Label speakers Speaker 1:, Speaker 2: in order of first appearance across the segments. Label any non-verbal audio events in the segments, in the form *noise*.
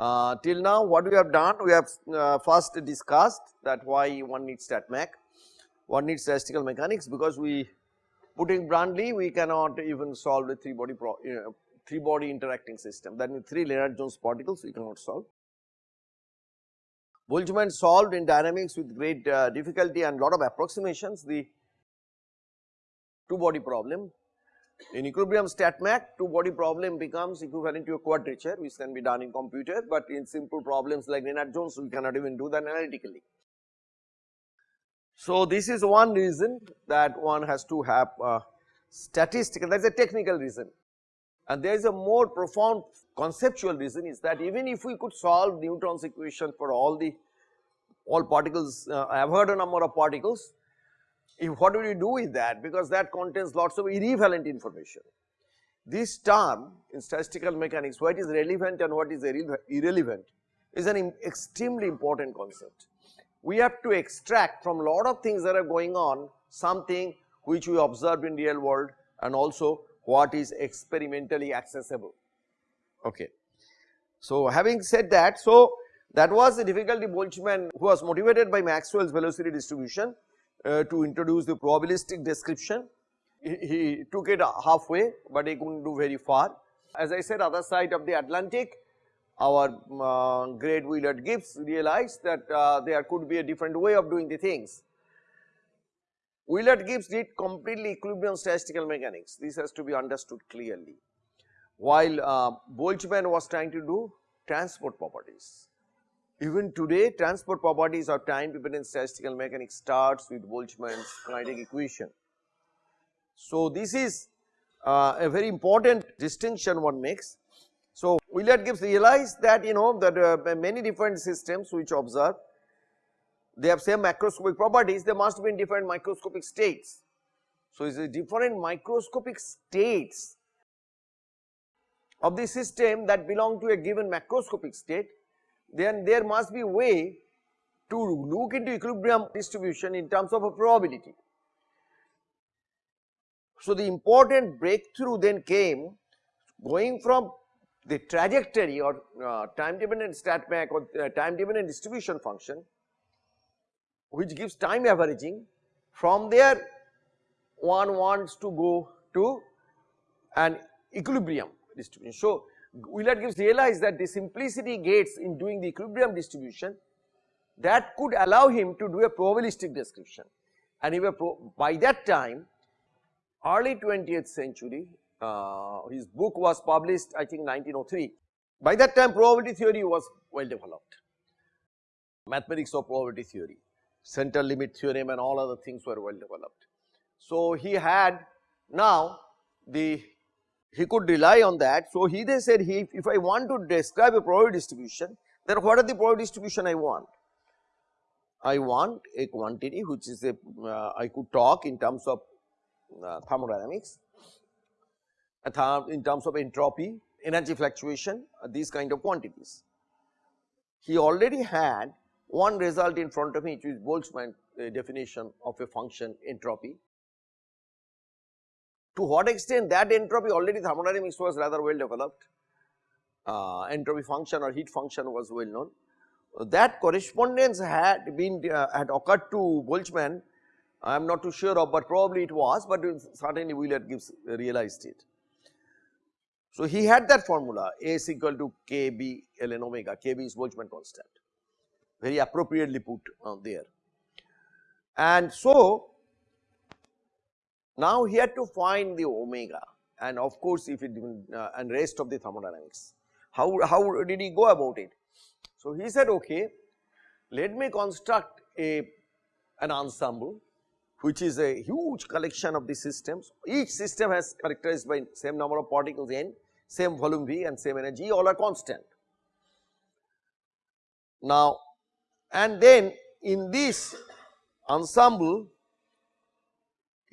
Speaker 1: Uh, till now what we have done we have uh, first discussed that why one needs StatMech, one needs statistical mechanics because we putting bluntly we cannot even solve the 3 body pro, you know, 3 body interacting system that means 3 Lennard Jones particles we cannot solve. Boltzmann solved in dynamics with great uh, difficulty and lot of approximations the 2 body problem. In equilibrium StatMech 2 body problem becomes equivalent to a quadrature which can be done in computer, but in simple problems like Lennard Jones we cannot even do that analytically. So, this is one reason that one has to have statistical that is a technical reason and there is a more profound conceptual reason is that even if we could solve Newton's equation for all the all particles uh, I have heard a number of particles if what do you do with that because that contains lots of irrelevant information. This term in statistical mechanics what is relevant and what is irrelevant is an extremely important concept. We have to extract from lot of things that are going on something which we observe in real world and also what is experimentally accessible. Okay. So, having said that, so that was the difficulty Boltzmann who was motivated by Maxwell's velocity distribution uh, to introduce the probabilistic description. He, he, took it halfway, but he could not do very far. As I said other side of the Atlantic, our uh, great Willard Gibbs realized that uh, there could be a different way of doing the things. Willard Gibbs did completely equilibrium statistical mechanics, this has to be understood clearly. While uh, Boltzmann was trying to do transport properties. Even today transport properties of time dependent statistical mechanics starts with Boltzmann's kinetic equation. So, this is uh, a very important distinction one makes. So, Willard Gibbs realized that you know that uh, many different systems which observe they have same macroscopic properties they must be in different microscopic states. So, it is a different microscopic states of the system that belong to a given macroscopic state then there must be way to look into equilibrium distribution in terms of a probability. So, the important breakthrough then came going from the trajectory or uh, time dependent StatMech or uh, time dependent distribution function which gives time averaging from there one wants to go to an equilibrium distribution. So, Willard Gibbs realized that the simplicity gates in doing the equilibrium distribution that could allow him to do a probabilistic description. And he by that time early 20th century uh, his book was published I think 1903 by that time probability theory was well developed. Mathematics of probability theory central limit theorem and all other things were well developed. So, he had now the he could rely on that. So, he they said he if I want to describe a probability distribution then what are the probability distribution I want? I want a quantity which is a uh, I could talk in terms of uh, thermodynamics, in terms of entropy, energy fluctuation uh, these kind of quantities. He already had one result in front of me which is Boltzmann uh, definition of a function entropy to what extent that entropy already thermodynamics was rather well developed, uh, entropy function or heat function was well known. That correspondence had been uh, had occurred to Boltzmann I am not too sure of but probably it was but certainly Willard Gibbs realized it. So, he had that formula is equal to k b ln omega, k b is Boltzmann constant very appropriately put uh, there. And so, now he had to find the omega and of course, if it uh, and rest of the thermodynamics. How, how did he go about it? So, he said okay let me construct a an ensemble which is a huge collection of the systems. Each system has characterized by same number of particles n, same volume V and same energy all are constant. Now, and then in this ensemble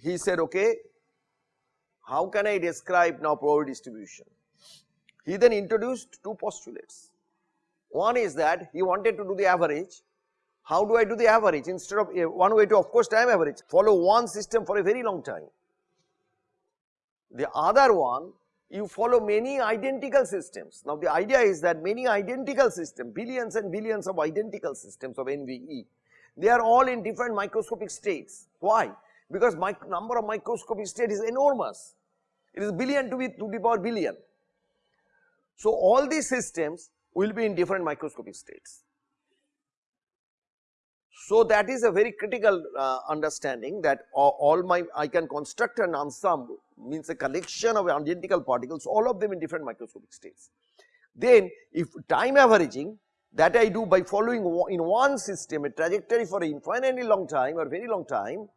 Speaker 1: he said okay how can I describe now probability distribution. He then introduced two postulates. One is that he wanted to do the average. How do I do the average instead of eh, one way to of course time average follow one system for a very long time. The other one you follow many identical systems. Now the idea is that many identical systems, billions and billions of identical systems of NVE, they are all in different microscopic states. Why? Because number of microscopic states is enormous. It is billion to be to the power billion. So all these systems will be in different microscopic states. So that is a very critical uh, understanding that all, all my I can construct an ensemble means a collection of identical particles all of them in different microscopic states. Then if time averaging that I do by following in one system a trajectory for an infinitely long time or very long time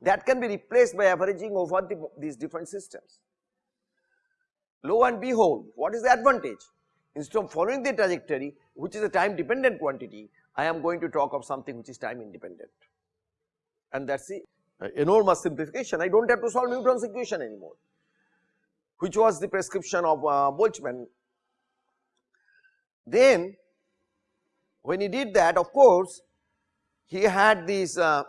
Speaker 1: that can be replaced by averaging over the, these different systems. Lo and behold what is the advantage? Instead of following the trajectory which is a time dependent quantity I am going to talk of something which is time independent and that is the uh, enormous simplification I do not have to solve Newton's equation anymore which was the prescription of uh, Boltzmann. Then when he did that of course he had these uh,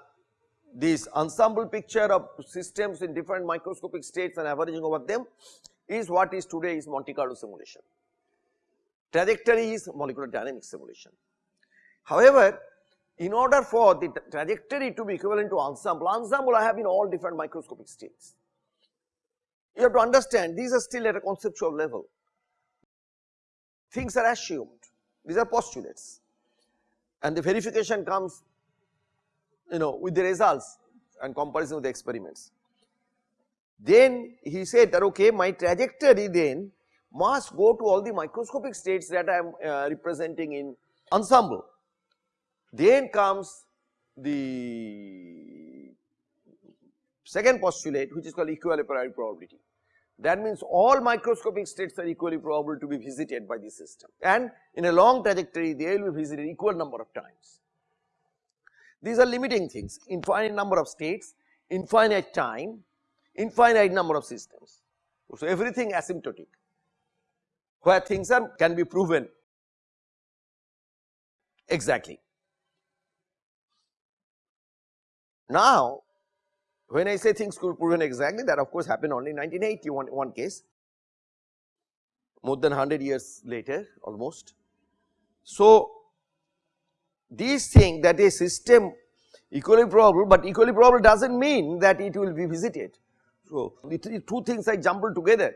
Speaker 1: this ensemble picture of systems in different microscopic states and averaging over them is what is today is Monte Carlo simulation. Trajectory is molecular dynamics simulation. However, in order for the trajectory to be equivalent to ensemble, ensemble I have in all different microscopic states. You have to understand these are still at a conceptual level. Things are assumed, these are postulates and the verification comes you know with the results and comparison with the experiments. Then he said that okay my trajectory then must go to all the microscopic states that I am uh, representing in ensemble. Then comes the second postulate which is called equal probability. That means all microscopic states are equally probable to be visited by the system and in a long trajectory they will be visited equal number of times. These are limiting things infinite number of states, infinite time, infinite number of systems. So everything asymptotic where things are can be proven exactly. Now when I say things could be proven exactly that of course happened only in 1981 one case more than 100 years later almost. So these things that a system equally probable but equally probable does not mean that it will be visited. So the two things are jumbled together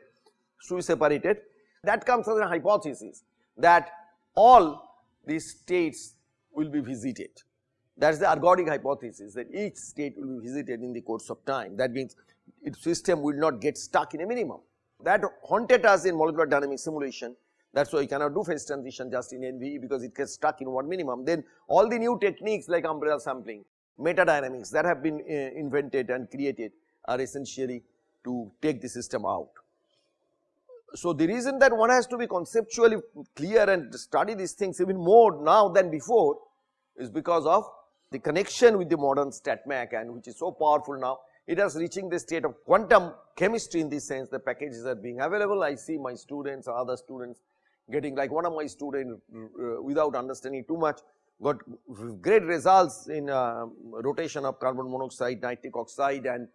Speaker 1: should be separated that comes as a hypothesis that all these states will be visited that is the ergodic hypothesis that each state will be visited in the course of time. That means its system will not get stuck in a minimum. That haunted us in molecular dynamics simulation. That is why you cannot do phase transition just in NVE because it gets stuck in one minimum. Then all the new techniques like umbrella sampling, metadynamics that have been uh, invented and created are essentially to take the system out. So the reason that one has to be conceptually clear and study these things even more now than before is because of the connection with the modern StatMech and which is so powerful now, it is reaching the state of quantum chemistry in this sense the packages are being available. I see my students other students getting like one of my students uh, without understanding too much got great results in uh, rotation of carbon monoxide, nitric oxide and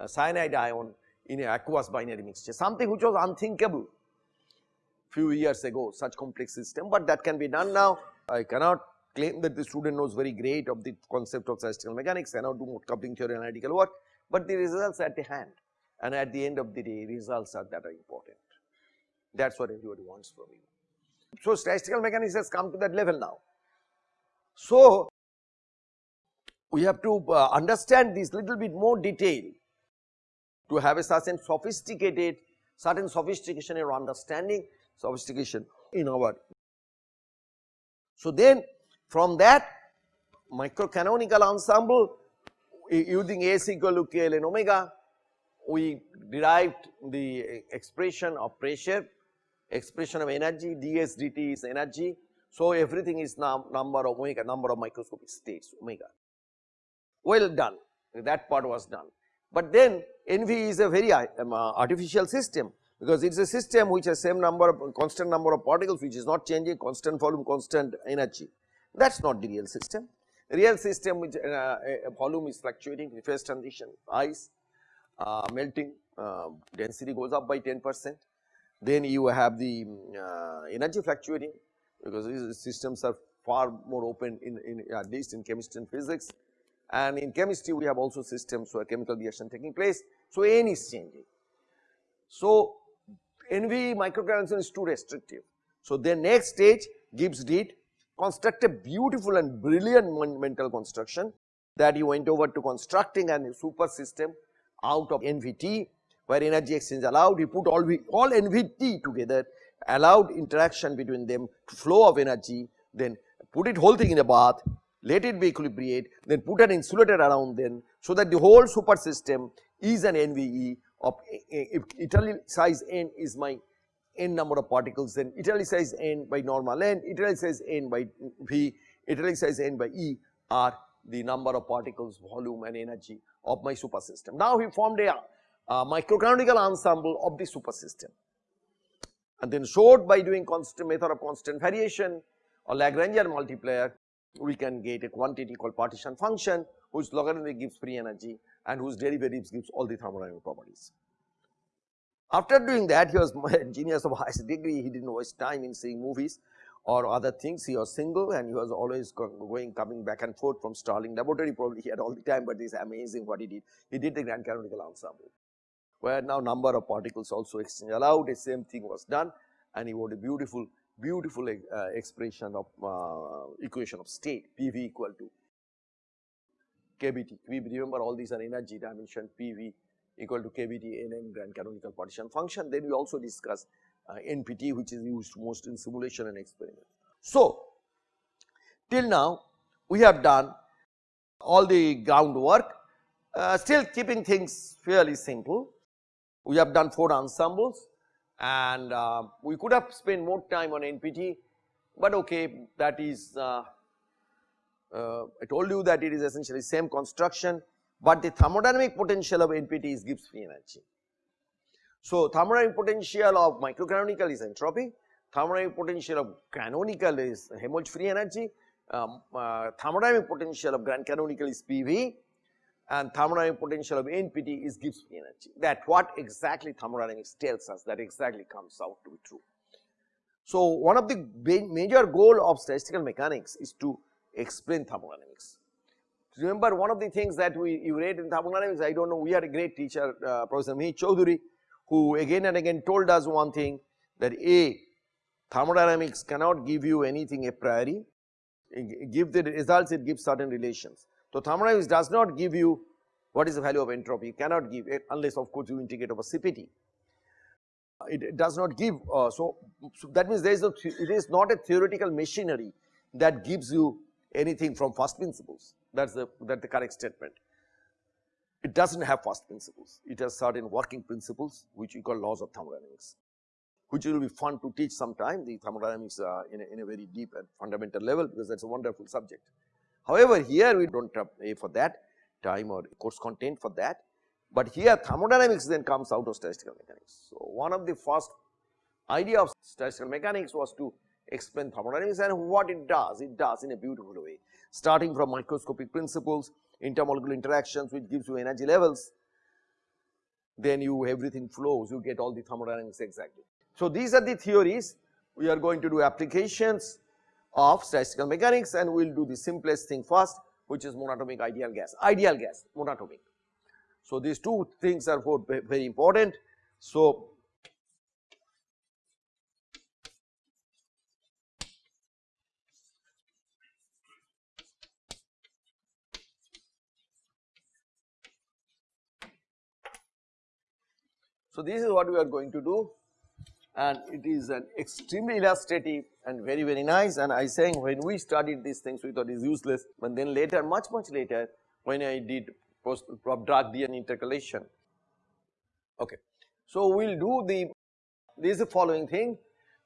Speaker 1: uh, cyanide ion in aqueous binary mixture something which was unthinkable few years ago such complex system, but that can be done now. I cannot claim that the student knows very great of the concept of statistical mechanics to do coupling theory analytical work, but the results at the hand and at the end of the day results are that are important. That is what everybody wants from you. So, statistical mechanics has come to that level now. So, we have to uh, understand this little bit more detail to have a certain sophisticated, certain sophistication in understanding, sophistication in our. So, then from that microcanonical ensemble using S equal to K ln omega, we derived the expression of pressure, expression of energy, ds dt is energy. So, everything is now number of omega, number of microscopic states omega. Well done, that part was done. But then NV is a very um, uh, artificial system because it is a system which has same number of constant number of particles which is not changing constant volume constant energy that is not the real system. Real system which uh, a volume is fluctuating in phase transition, ice, uh, melting, uh, density goes up by 10 percent then you have the uh, energy fluctuating because these systems are far more open in, in at least in chemistry and physics and in chemistry we have also systems where chemical reaction taking place. So, N is changing. So, NV microconstruction is too restrictive. So, the next stage Gibbs did construct a beautiful and brilliant mental construction that he went over to constructing a super system out of NVT where energy exchange allowed he put all, v, all NVT together allowed interaction between them flow of energy then put it whole thing in a bath let it be equilibrate then put an insulator around them so that the whole super system is an NVE of eh, eh, if italicized n is my n number of particles then italicized n by normal n, italicized n by v, italicized n by e are the number of particles, volume and energy of my super system. Now he formed a uh, microcanonical ensemble of the super system. And then showed by doing constant method of constant variation or Lagrangian multiplier we can get a quantity called partition function whose logarithm gives free energy and whose derivatives gives all the thermodynamic properties. After doing that he was *laughs* genius of highest degree, he did not waste time in seeing movies or other things, he was single and he was always going coming back and forth from Stirling laboratory. Probably he had all the time, but it is amazing what he did. He did the grand canonical ensemble where now number of particles also exchange allowed, the same thing was done and he wrote a beautiful, beautiful uh, expression of uh, equation of state PV equal to KBT. We remember all these are energy dimension PV equal to KBT NN grand canonical partition function. Then we also discuss uh, NPT which is used most in simulation and experiment. So, till now we have done all the groundwork uh, still keeping things fairly simple. We have done 4 ensembles and uh, we could have spent more time on NPT, but okay that is uh, uh, I told you that it is essentially same construction, but the thermodynamic potential of NPT is Gibbs free energy. So, thermodynamic potential of microcanonical is entropy, thermodynamic potential of canonical is Helmholtz free energy, um, uh, thermodynamic potential of grand canonical is PV and thermodynamic potential of NPT is Gibbs free energy. That what exactly thermodynamics tells us that exactly comes out to be true. So, one of the major goal of statistical mechanics is to explain thermodynamics. Remember one of the things that we you read in thermodynamics, I do not know, we had a great teacher uh, Professor Mihir Choudhury who again and again told us one thing that A thermodynamics cannot give you anything a priori, give the results it gives certain relations. So, thermodynamics does not give you what is the value of entropy, you cannot give it unless of course you integrate over CPT. It, does not give, uh, so, so, that means there is a, it is not a theoretical machinery that gives you anything from first principles that is the that the correct statement. It does not have first principles, it has certain working principles which we call laws of thermodynamics which will be fun to teach sometime the thermodynamics uh, in, a, in a very deep and fundamental level because that is a wonderful subject. However, here we do not pay eh, for that time or course content for that, but here thermodynamics then comes out of statistical mechanics. So, one of the first idea of statistical mechanics was to explain thermodynamics and what it does, it does in a beautiful way. Starting from microscopic principles, intermolecular interactions which gives you energy levels, then you everything flows, you get all the thermodynamics exactly. So, these are the theories, we are going to do applications of statistical mechanics and we will do the simplest thing first which is monatomic ideal gas, ideal gas monatomic. So, these two things are very important. So, So, this is what we are going to do and it is an extremely illustrative and very very nice. And I saying when we studied these things we thought it is useless. But then later much much later when I did post Bragg-Dihn intercalation. Okay. So, we will do the this is the following thing.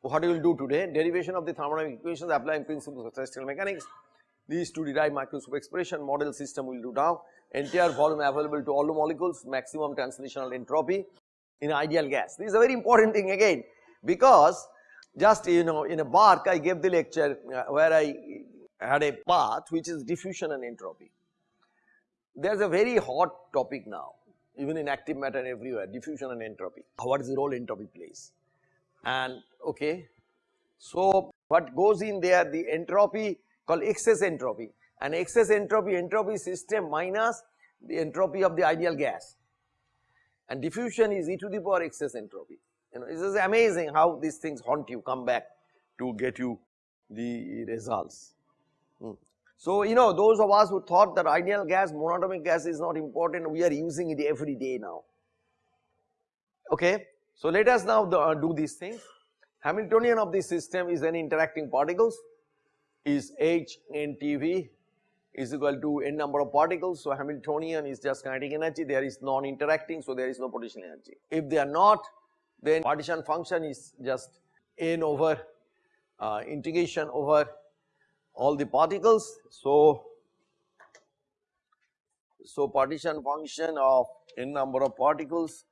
Speaker 1: What we will do today derivation of the thermodynamic equations applying principles of statistical mechanics. These to derive microscopic expression model system we will do now. Entire volume available to all the molecules maximum translational entropy in ideal gas. This is a very important thing again because just you know in a bark I gave the lecture uh, where I had a path which is diffusion and entropy. There is a very hot topic now even in active matter everywhere diffusion and entropy. What is the role entropy plays? and okay. So, what goes in there the entropy called excess entropy and excess entropy entropy system minus the entropy of the ideal gas and diffusion is e to the power excess entropy. You know, it is amazing how these things haunt you, come back to get you the results. Hmm. So, you know those of us who thought that ideal gas, monatomic gas is not important, we are using it every day now. Okay. So, let us now the, uh, do these things. Hamiltonian of this system is any interacting particles is H n T V is equal to n number of particles. So, Hamiltonian is just kinetic energy there is non interacting so there is no potential energy. If they are not then partition function is just n over uh, integration over all the particles. So, so partition function of n number of particles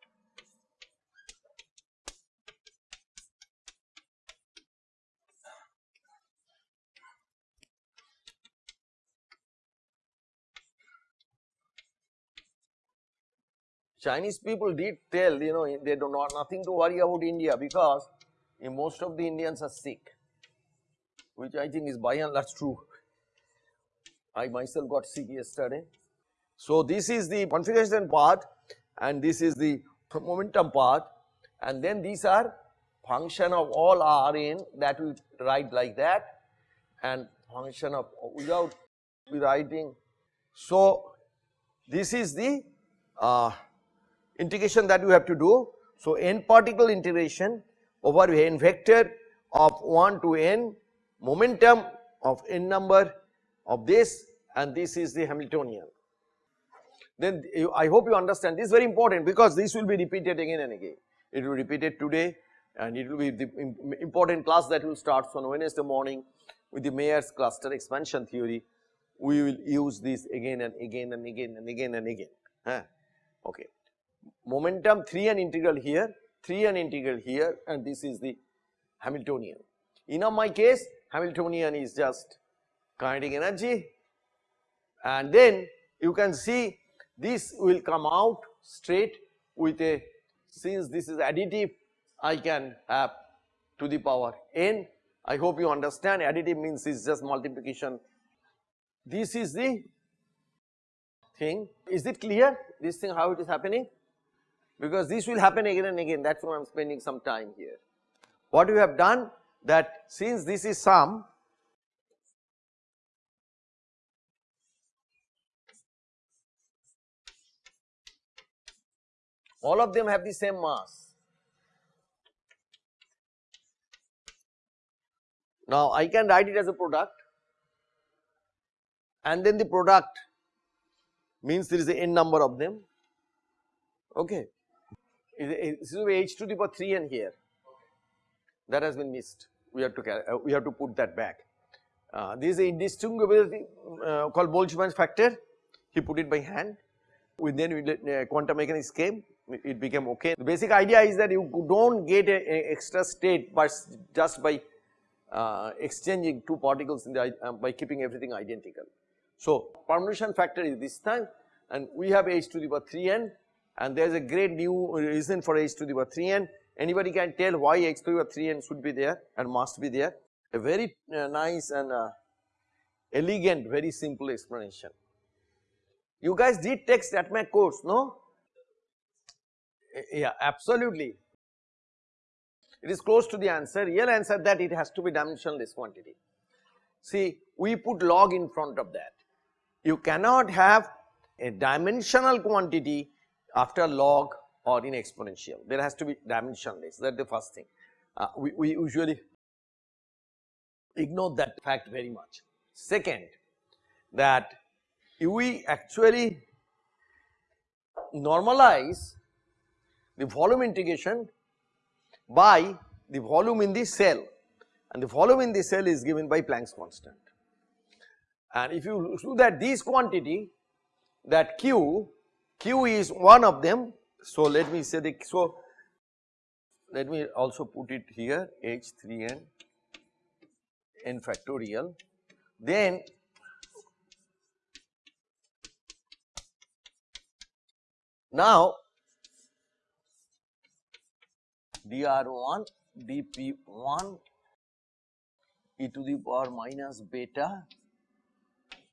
Speaker 1: Chinese people did tell you know they do not nothing to worry about India because most of the Indians are sick which I think is by and large true. I myself got sick yesterday. So, this is the configuration part and this is the momentum part and then these are function of all Rn that we write like that and function of without writing. So, this is the uh, integration that we have to do. So, n particle integration over n vector of 1 to n momentum of n number of this and this is the Hamiltonian. Then you, I hope you understand this is very important because this will be repeated again and again. It will be repeated today and it will be the important class that will start on Wednesday morning with the Mayer's cluster expansion theory. We will use this again and again and again and again and again. Huh? Okay momentum 3 n integral here, 3 n integral here and this is the Hamiltonian. In my case Hamiltonian is just kinetic energy and then you can see this will come out straight with a since this is additive I can have to the power n. I hope you understand additive means is just multiplication. This is the thing. Is it clear this thing how it is happening? Because this will happen again and again that is why I am spending some time here. What we have done that since this is sum all of them have the same mass. Now I can write it as a product and then the product means there is a n number of them okay this is h to the power 3 n here that has been missed we have to uh, we have to put that back. Uh, this is a indistinguishability uh, called Boltzmann factor he put it by hand with then uh, quantum mechanics came it became okay. The basic idea is that you do not get a, a, extra state but just by uh, exchanging two particles in the uh, by keeping everything identical. So permutation factor is this time and we have h to the power 3 n and there is a great new reason for h to the power 3 n. Anybody can tell why h to the power 3 n should be there and must be there. A very uh, nice and uh, elegant, very simple explanation. You guys did text at my course, no? Yeah, absolutely. It is close to the answer, real answer that it has to be dimensionless quantity. See, we put log in front of that. You cannot have a dimensional quantity after log or in exponential there has to be dimensionless that is the first thing. Uh, we, we usually ignore that fact very much. Second that if we actually normalize the volume integration by the volume in the cell and the volume in the cell is given by Planck's constant. And if you do that this quantity that q Q is one of them. So, let me say the so let me also put it here H3n n factorial then now dr1 dp1 e to the power minus beta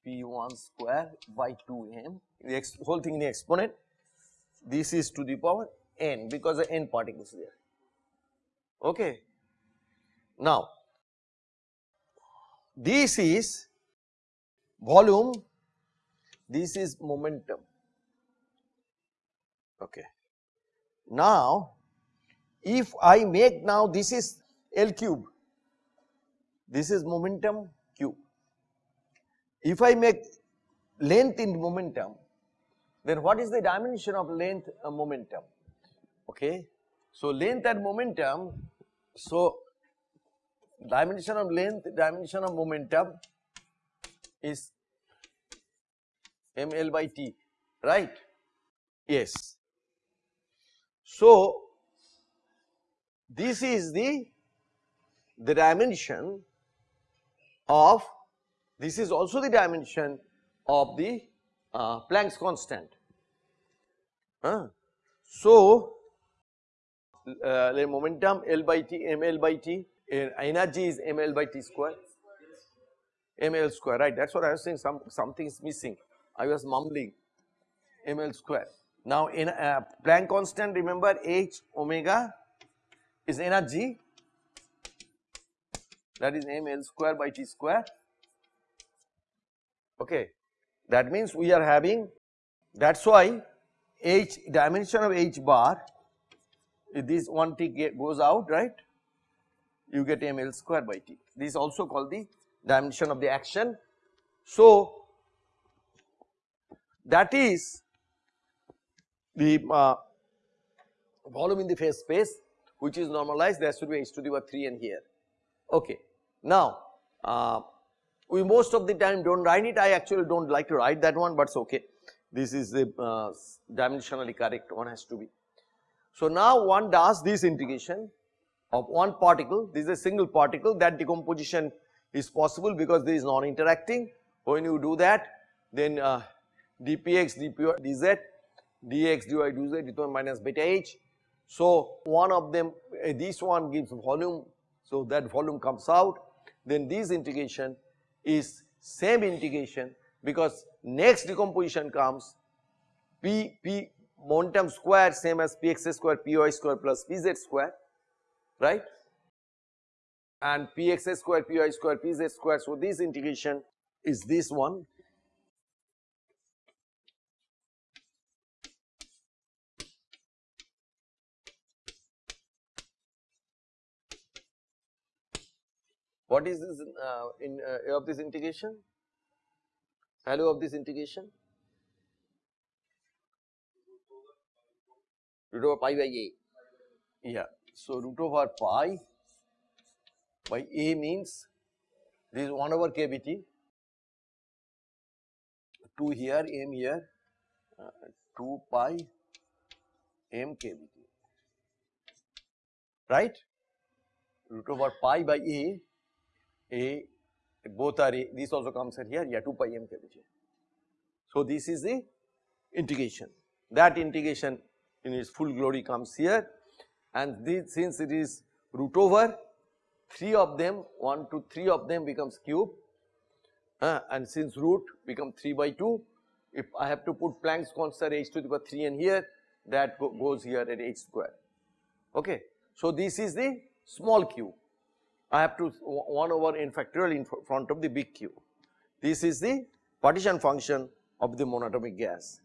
Speaker 1: p1 square by 2m the whole thing in the exponent. This is to the power n because the n particles there. Okay. Now this is volume. This is momentum. Okay. Now if i make now this is l cube. This is momentum if i make length in momentum then what is the dimension of length uh, momentum? Okay? So length and momentum so dimension of length dimension of momentum is ml by t right? Yes. So this is the the dimension of this is also the dimension of the uh, Planck's constant. Uh, so, uh, momentum L by T, ml by T, energy is ml by T square, ml square, right? That's what I was saying. Some something is missing. I was mumbling, ml square. Now, in uh, Planck constant, remember H omega is energy that is ml square by T square. Okay, that means we are having that is why h dimension of h bar this one t goes out right? You get ml square by t. This is also called the dimension of the action. So that is the uh, volume in the phase space which is normalized. There should be h to the power 3 n here. Okay. Now uh, we most of the time do not write it. I actually do not like to write that one but it is okay. This is the uh, dimensionally correct one has to be. So now one does this integration of one particle. This is a single particle that decomposition is possible because this is non interacting when you do that then uh, dpx dpy dz dx dy dz d minus beta h. So one of them uh, this one gives volume. So that volume comes out. Then this integration is same integration because next decomposition comes p p momentum square same as px square py square plus pz square right? And px square py square pz square so this integration is this one What is this uh, in uh, of this integration? Value of this integration? Root over pi by a. Yeah. So root over pi by a means this is 1 over kbt, 2 here, m here, uh, 2 pi m kbt, right? Root over pi by a a both are a this also comes here yeah 2 pi m kbt. So this is the integration that integration in its full glory comes here and this since it is root over 3 of them 1 to 3 of them becomes cube uh, and since root become 3 by 2 if I have to put Planck's constant h to the power 3 and here that go, goes here at h square okay. So this is the small cube I have to 1 over n factorial in front of the big Q. This is the partition function of the monatomic gas.